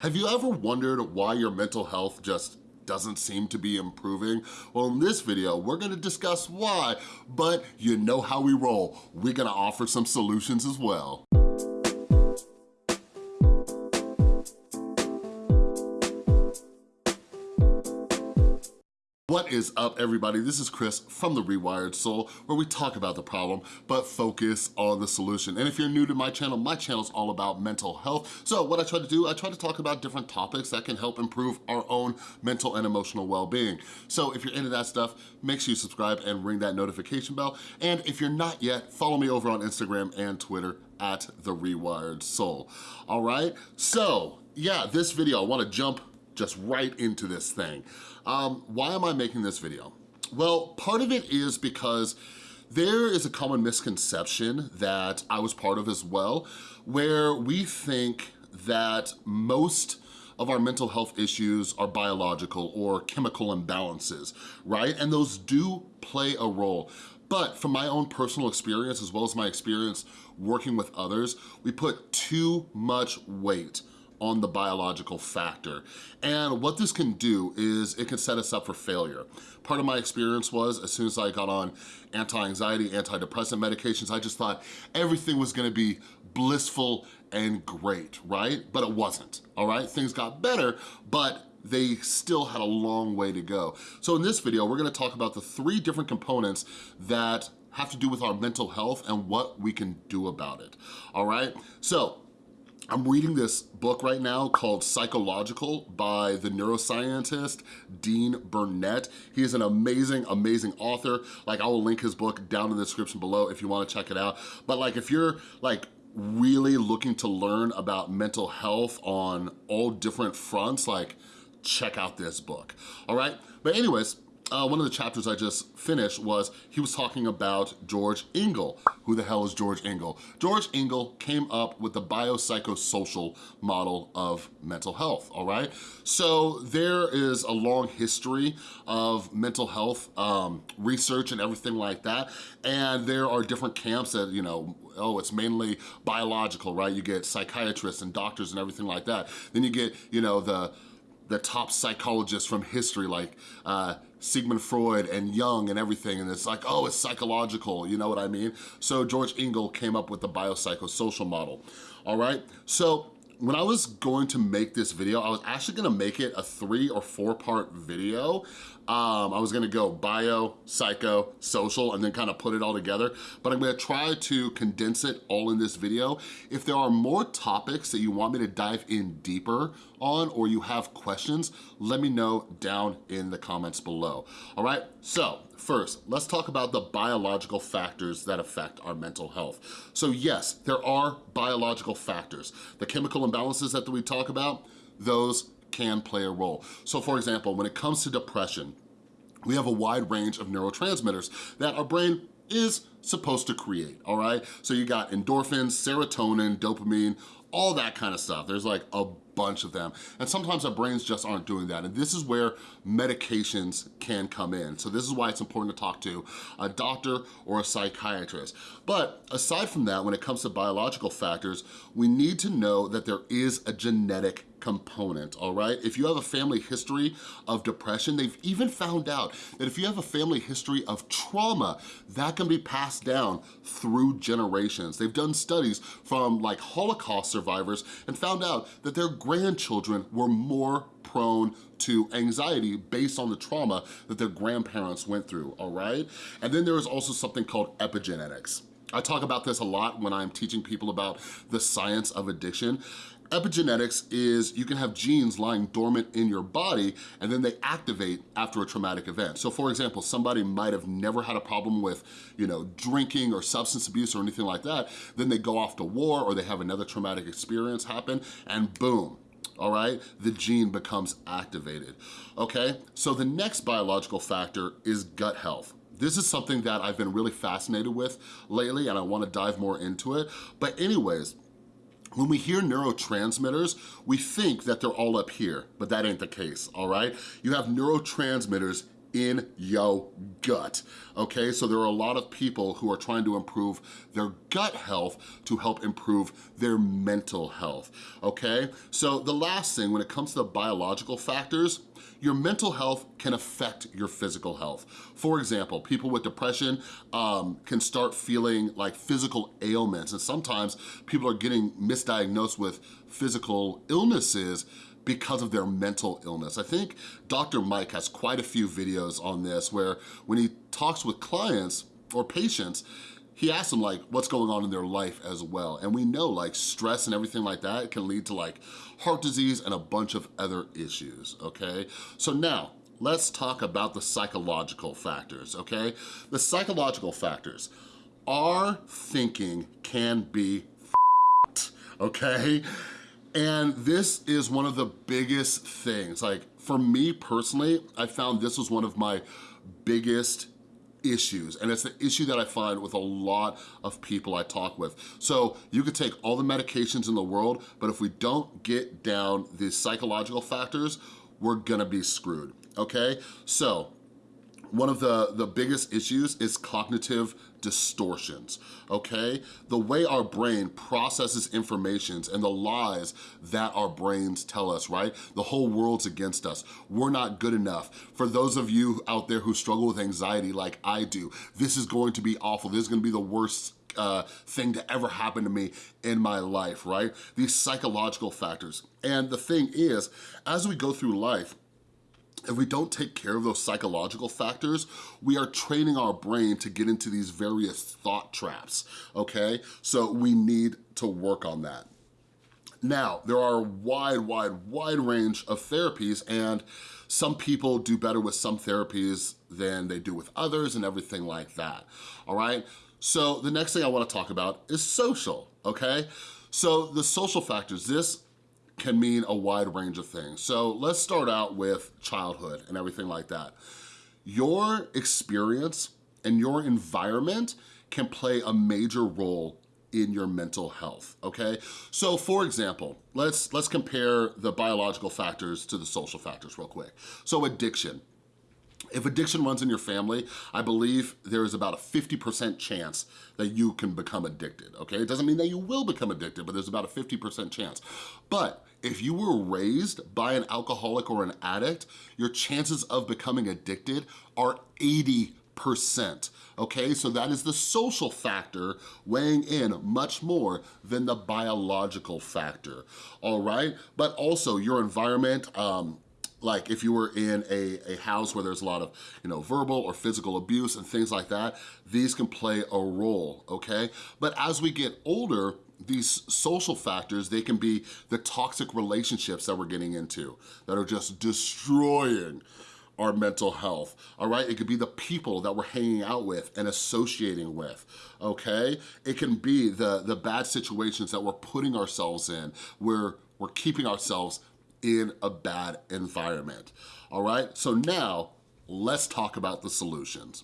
Have you ever wondered why your mental health just doesn't seem to be improving? Well, in this video, we're gonna discuss why, but you know how we roll. We're gonna offer some solutions as well. What is up, everybody? This is Chris from The Rewired Soul, where we talk about the problem, but focus on the solution. And if you're new to my channel, my channel is all about mental health. So what I try to do, I try to talk about different topics that can help improve our own mental and emotional well-being. So if you're into that stuff, make sure you subscribe and ring that notification bell. And if you're not yet, follow me over on Instagram and Twitter at The Rewired Soul. All right? So yeah, this video, I wanna jump just right into this thing. Um, why am I making this video? Well, part of it is because there is a common misconception that I was part of as well, where we think that most of our mental health issues are biological or chemical imbalances, right? And those do play a role. But from my own personal experience, as well as my experience working with others, we put too much weight on the biological factor. And what this can do is it can set us up for failure. Part of my experience was as soon as I got on anti-anxiety, antidepressant medications, I just thought everything was gonna be blissful and great, right? But it wasn't, all right? Things got better, but they still had a long way to go. So in this video, we're gonna talk about the three different components that have to do with our mental health and what we can do about it, all right? So I'm reading this book right now called Psychological by the neuroscientist Dean Burnett. He is an amazing, amazing author. Like I will link his book down in the description below if you wanna check it out. But like if you're like really looking to learn about mental health on all different fronts, like check out this book, all right? But anyways, uh, one of the chapters I just finished was he was talking about George Engel. Who the hell is George Engel? George Engel came up with the biopsychosocial model of mental health, all right? So there is a long history of mental health um, research and everything like that, and there are different camps that, you know, oh, it's mainly biological, right? You get psychiatrists and doctors and everything like that. Then you get, you know, the the top psychologists from history like uh, Sigmund Freud and Jung and everything, and it's like, oh, it's psychological, you know what I mean? So George Engel came up with the biopsychosocial model, all right? So when I was going to make this video, I was actually gonna make it a three or four part video. Um, I was gonna go bio, psycho, social, and then kind of put it all together, but I'm gonna try to condense it all in this video. If there are more topics that you want me to dive in deeper on or you have questions, let me know down in the comments below. All right, so First, let's talk about the biological factors that affect our mental health. So yes, there are biological factors. The chemical imbalances that we talk about, those can play a role. So for example, when it comes to depression, we have a wide range of neurotransmitters that our brain is supposed to create, all right? So you got endorphins, serotonin, dopamine, all that kind of stuff. There's like a bunch of them. And sometimes our brains just aren't doing that. And this is where medications can come in. So this is why it's important to talk to a doctor or a psychiatrist. But aside from that, when it comes to biological factors, we need to know that there is a genetic component, all right? If you have a family history of depression, they've even found out that if you have a family history of trauma, that can be passed down through generations. They've done studies from like Holocaust survivors and found out that their grandchildren were more prone to anxiety based on the trauma that their grandparents went through, all right? And then there is also something called epigenetics. I talk about this a lot when I'm teaching people about the science of addiction. Epigenetics is you can have genes lying dormant in your body and then they activate after a traumatic event. So for example, somebody might have never had a problem with, you know, drinking or substance abuse or anything like that. Then they go off to war or they have another traumatic experience happen and boom, all right? The gene becomes activated, okay? So the next biological factor is gut health. This is something that I've been really fascinated with lately and I wanna dive more into it. But anyways, when we hear neurotransmitters, we think that they're all up here, but that ain't the case, all right? You have neurotransmitters in your gut, okay? So there are a lot of people who are trying to improve their gut health to help improve their mental health, okay? So the last thing, when it comes to the biological factors, your mental health can affect your physical health. For example, people with depression um, can start feeling like physical ailments, and sometimes people are getting misdiagnosed with physical illnesses because of their mental illness. I think Dr. Mike has quite a few videos on this where when he talks with clients or patients, he asks them like what's going on in their life as well. And we know like stress and everything like that can lead to like heart disease and a bunch of other issues, okay? So now, let's talk about the psychological factors, okay? The psychological factors. Our thinking can be okay? And this is one of the biggest things. Like for me personally, I found this was one of my biggest issues and it's the issue that I find with a lot of people I talk with. So you could take all the medications in the world, but if we don't get down the psychological factors, we're gonna be screwed, okay? So one of the, the biggest issues is cognitive distortions, okay? The way our brain processes informations and the lies that our brains tell us, right? The whole world's against us. We're not good enough. For those of you out there who struggle with anxiety like I do, this is going to be awful. This is gonna be the worst uh, thing to ever happen to me in my life, right? These psychological factors. And the thing is, as we go through life, if we don't take care of those psychological factors, we are training our brain to get into these various thought traps, okay? So we need to work on that. Now, there are a wide, wide, wide range of therapies and some people do better with some therapies than they do with others and everything like that, all right? So the next thing I wanna talk about is social, okay? So the social factors, this can mean a wide range of things. So let's start out with childhood and everything like that. Your experience and your environment can play a major role in your mental health, okay? So for example, let's, let's compare the biological factors to the social factors real quick. So addiction, if addiction runs in your family, I believe there is about a 50% chance that you can become addicted, okay? It doesn't mean that you will become addicted, but there's about a 50% chance. But if you were raised by an alcoholic or an addict, your chances of becoming addicted are 80 percent okay? So that is the social factor weighing in much more than the biological factor, all right? But also your environment, um, like if you were in a, a house where there's a lot of, you know, verbal or physical abuse and things like that, these can play a role, okay? But as we get older, these social factors, they can be the toxic relationships that we're getting into that are just destroying our mental health, all right? It could be the people that we're hanging out with and associating with, okay? It can be the, the bad situations that we're putting ourselves in where we're keeping ourselves in a bad environment, all right? So now, let's talk about the solutions,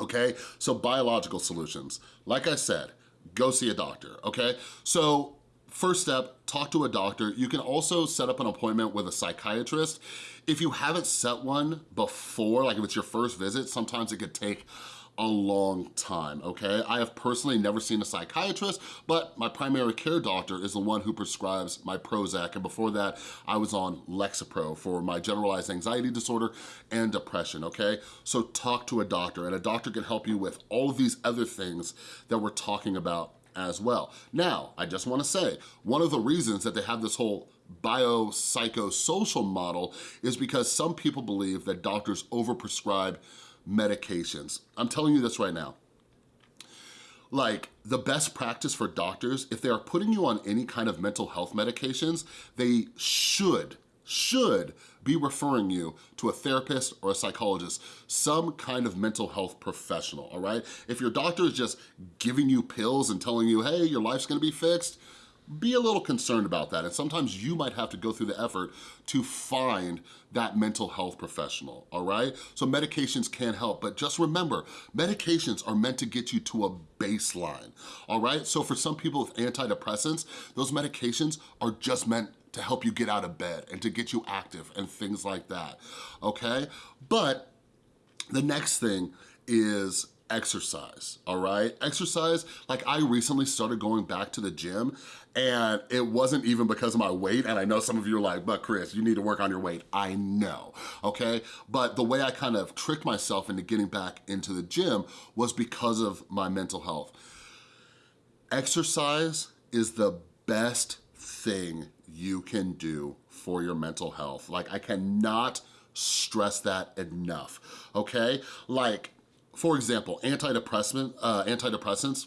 okay? So biological solutions. Like I said, go see a doctor, okay? So first step, talk to a doctor. You can also set up an appointment with a psychiatrist. If you haven't set one before, like if it's your first visit, sometimes it could take a long time, okay? I have personally never seen a psychiatrist, but my primary care doctor is the one who prescribes my Prozac, and before that, I was on Lexapro for my generalized anxiety disorder and depression, okay? So talk to a doctor, and a doctor can help you with all of these other things that we're talking about as well. Now, I just wanna say, one of the reasons that they have this whole biopsychosocial model is because some people believe that doctors overprescribe medications. I'm telling you this right now. Like, the best practice for doctors, if they are putting you on any kind of mental health medications, they should, should be referring you to a therapist or a psychologist, some kind of mental health professional, all right? If your doctor is just giving you pills and telling you, hey, your life's gonna be fixed, be a little concerned about that. And sometimes you might have to go through the effort to find that mental health professional, all right? So medications can help, but just remember, medications are meant to get you to a baseline, all right? So for some people with antidepressants, those medications are just meant to help you get out of bed and to get you active and things like that, okay? But The next thing is exercise, all right? Exercise, like I recently started going back to the gym and it wasn't even because of my weight, and I know some of you are like, but Chris, you need to work on your weight. I know, okay? But the way I kind of tricked myself into getting back into the gym was because of my mental health. Exercise is the best thing you can do for your mental health. Like I cannot stress that enough, okay? Like, for example, antidepressant, uh, antidepressants,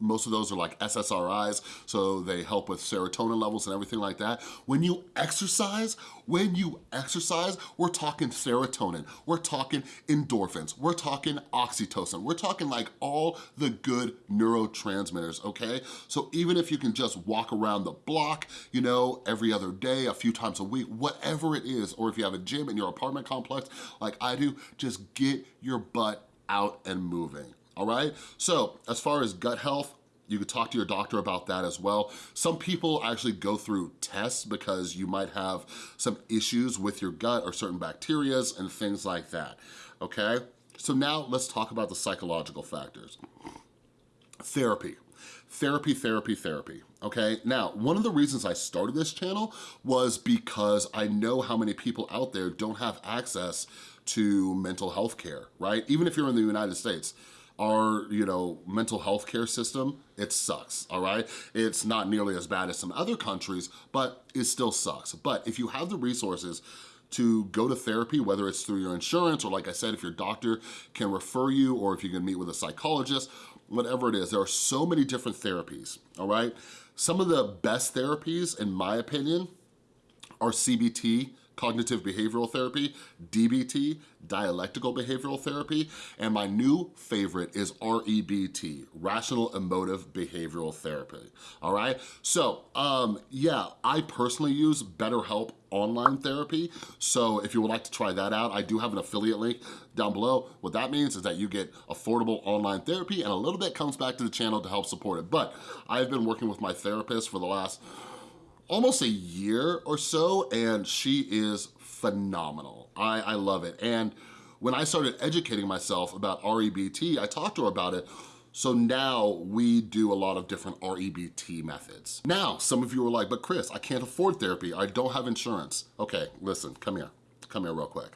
most of those are like SSRIs, so they help with serotonin levels and everything like that. When you exercise, when you exercise, we're talking serotonin, we're talking endorphins, we're talking oxytocin, we're talking like all the good neurotransmitters, okay? So even if you can just walk around the block, you know, every other day, a few times a week, whatever it is, or if you have a gym in your apartment complex like I do, just get your butt out and moving all right? So as far as gut health, you could talk to your doctor about that as well. Some people actually go through tests because you might have some issues with your gut or certain bacterias and things like that, okay? So now let's talk about the psychological factors. Therapy. Therapy, therapy, therapy, okay? Now, one of the reasons I started this channel was because I know how many people out there don't have access to mental health care, right? Even if you're in the United States our, you know, mental health care system, it sucks, all right? It's not nearly as bad as some other countries, but it still sucks. But if you have the resources to go to therapy, whether it's through your insurance or like I said, if your doctor can refer you or if you can meet with a psychologist, whatever it is, there are so many different therapies, all right? Some of the best therapies, in my opinion, are CBT, cognitive behavioral therapy, DBT, dialectical behavioral therapy, and my new favorite is REBT, rational emotive behavioral therapy, all right? So, um, yeah, I personally use BetterHelp online therapy. So if you would like to try that out, I do have an affiliate link down below. What that means is that you get affordable online therapy and a little bit comes back to the channel to help support it. But I've been working with my therapist for the last almost a year or so, and she is phenomenal. I, I love it. And when I started educating myself about REBT, I talked to her about it, so now we do a lot of different REBT methods. Now, some of you are like, but Chris, I can't afford therapy. I don't have insurance. Okay, listen, come here. Come here real quick.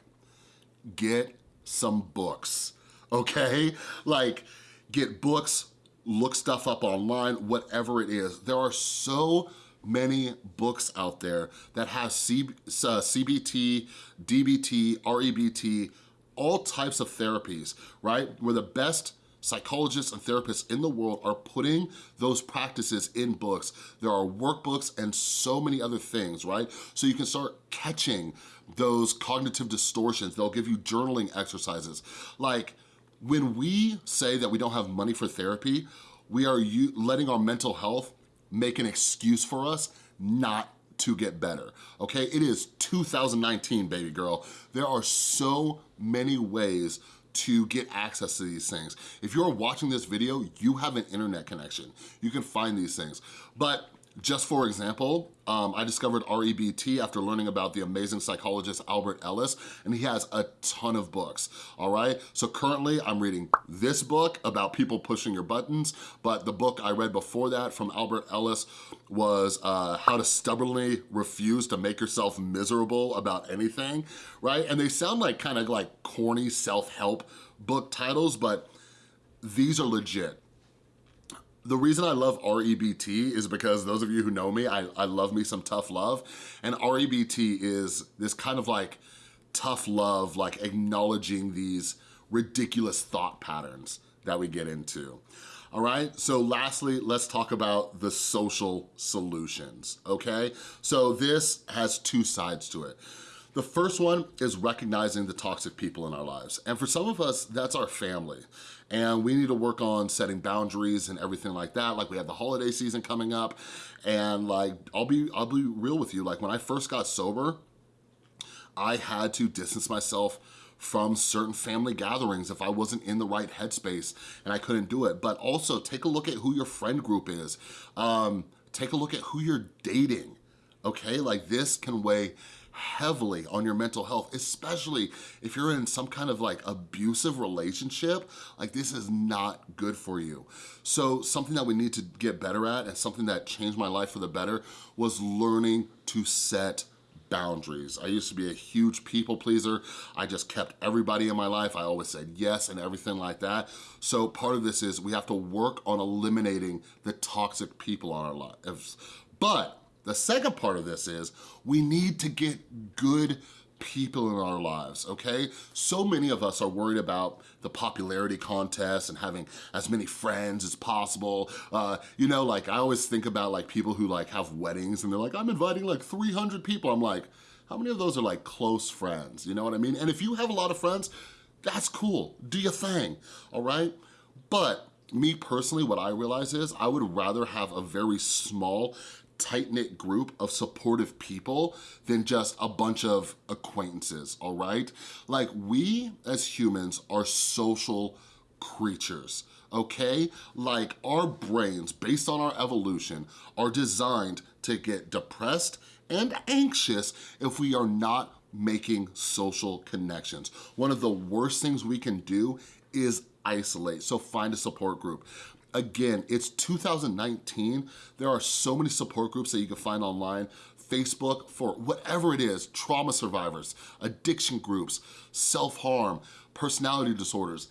Get some books, okay? Like, get books, look stuff up online, whatever it is. There are so many books out there that have C, uh, CBT, DBT, REBT, all types of therapies, right? Where the best psychologists and therapists in the world are putting those practices in books. There are workbooks and so many other things, right? So you can start catching those cognitive distortions. They'll give you journaling exercises. Like when we say that we don't have money for therapy, we are letting our mental health make an excuse for us not to get better, okay? It is 2019, baby girl. There are so many ways to get access to these things. If you're watching this video, you have an internet connection. You can find these things. But just for example, um, I discovered REBT after learning about the amazing psychologist Albert Ellis, and he has a ton of books, all right? So currently I'm reading this book about people pushing your buttons, but the book I read before that from Albert Ellis was uh, How to Stubbornly Refuse to Make Yourself Miserable About Anything, right? And they sound like kind of like corny self-help book titles, but these are legit the reason I love REBT is because those of you who know me, I, I love me some tough love. And REBT is this kind of like tough love, like acknowledging these ridiculous thought patterns that we get into. All right, so lastly, let's talk about the social solutions, okay? So this has two sides to it. The first one is recognizing the toxic people in our lives. And for some of us, that's our family and we need to work on setting boundaries and everything like that. Like we have the holiday season coming up and like, I'll be, I'll be real with you. Like when I first got sober, I had to distance myself from certain family gatherings if I wasn't in the right headspace and I couldn't do it. But also take a look at who your friend group is. Um, take a look at who you're dating, okay? Like this can weigh heavily on your mental health, especially if you're in some kind of like abusive relationship, like this is not good for you. So something that we need to get better at and something that changed my life for the better was learning to set boundaries. I used to be a huge people pleaser. I just kept everybody in my life. I always said yes and everything like that. So part of this is we have to work on eliminating the toxic people on our lives. But the second part of this is we need to get good people in our lives, okay? So many of us are worried about the popularity contest and having as many friends as possible. Uh, you know, like I always think about like people who like have weddings and they're like, I'm inviting like 300 people. I'm like, how many of those are like close friends? You know what I mean? And if you have a lot of friends, that's cool, do your thing, all right? But me personally, what I realize is I would rather have a very small tight-knit group of supportive people than just a bunch of acquaintances, all right? Like we as humans are social creatures, okay? Like our brains, based on our evolution, are designed to get depressed and anxious if we are not making social connections. One of the worst things we can do is isolate, so find a support group. Again, it's 2019. There are so many support groups that you can find online. Facebook for whatever it is, trauma survivors, addiction groups, self-harm, personality disorders,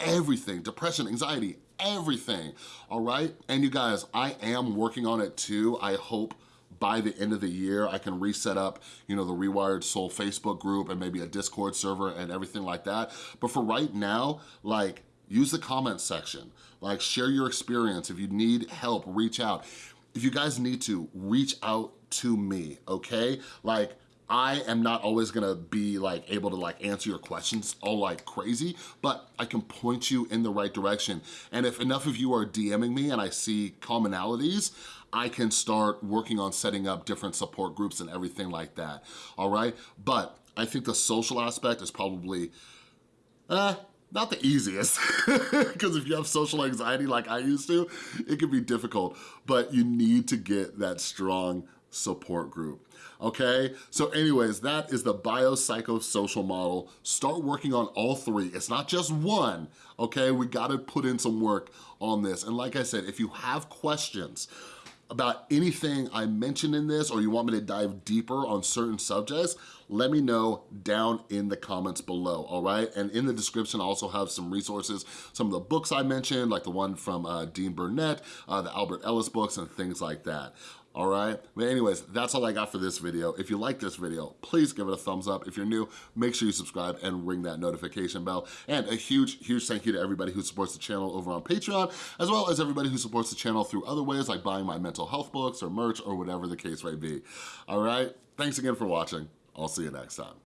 everything, depression, anxiety, everything, all right? And you guys, I am working on it too. I hope by the end of the year, I can reset up, you know, the Rewired Soul Facebook group and maybe a Discord server and everything like that. But for right now, like, use the comment section. Like share your experience. If you need help, reach out. If you guys need to, reach out to me, okay? Like, I am not always gonna be like able to like answer your questions all like crazy, but I can point you in the right direction. And if enough of you are DMing me and I see commonalities, I can start working on setting up different support groups and everything like that, all right? But I think the social aspect is probably, uh, not the easiest, because if you have social anxiety like I used to, it can be difficult, but you need to get that strong support group, okay? So anyways, that is the biopsychosocial model. Start working on all three. It's not just one, okay? We gotta put in some work on this. And like I said, if you have questions, about anything I mentioned in this or you want me to dive deeper on certain subjects, let me know down in the comments below, all right? And in the description, I also have some resources, some of the books I mentioned, like the one from uh, Dean Burnett, uh, the Albert Ellis books, and things like that all right? But anyways, that's all I got for this video. If you like this video, please give it a thumbs up. If you're new, make sure you subscribe and ring that notification bell. And a huge, huge thank you to everybody who supports the channel over on Patreon, as well as everybody who supports the channel through other ways like buying my mental health books or merch or whatever the case may be. All right? Thanks again for watching. I'll see you next time.